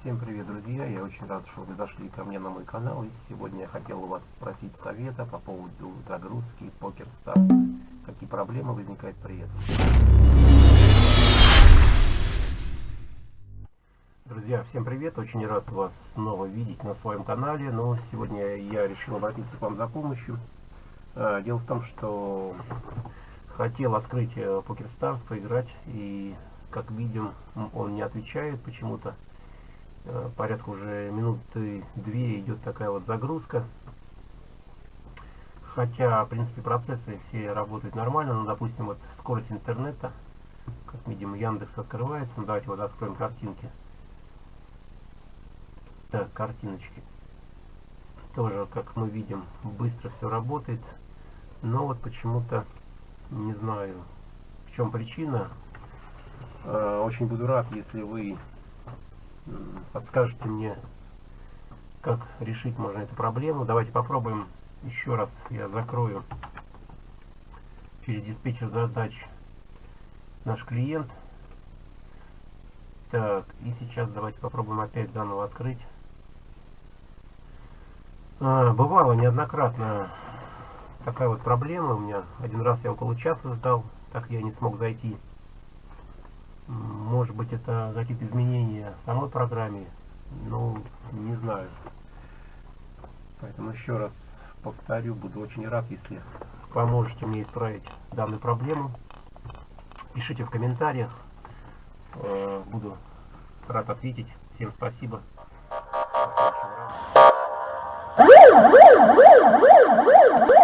Всем привет, друзья! Я очень рад, что вы зашли ко мне на мой канал. И сегодня я хотел у вас спросить совета по поводу загрузки Poker Stars. Какие проблемы возникают при этом? Друзья, всем привет! Очень рад вас снова видеть на своем канале. Но сегодня я решил обратиться к вам за помощью. Э, дело в том, что хотел открыть э, Poker Stars, поиграть. И, как видим, он не отвечает почему-то. Э, порядка уже минуты две идет такая вот загрузка. Хотя, в принципе, процессы все работают нормально. Но, допустим, вот скорость интернета, как видим, Яндекс открывается. Ну, давайте вот откроем картинки. Так, картиночки. Тоже, как мы видим, быстро все работает. Но вот почему-то, не знаю, в чем причина. Э, очень буду рад, если вы подскажете мне, как решить можно эту проблему. Давайте попробуем еще раз. Я закрою через диспетчер задач наш клиент. Так, и сейчас давайте попробуем опять заново открыть. А, бывало неоднократно такая вот проблема у меня. Один раз я около часа ждал, так я не смог зайти. Может быть это какие-то изменения в самой программе, ну не знаю. Поэтому еще раз повторю, буду очень рад, если поможете мне исправить данную проблему. Пишите в комментариях, э, буду рад ответить. Всем спасибо. До.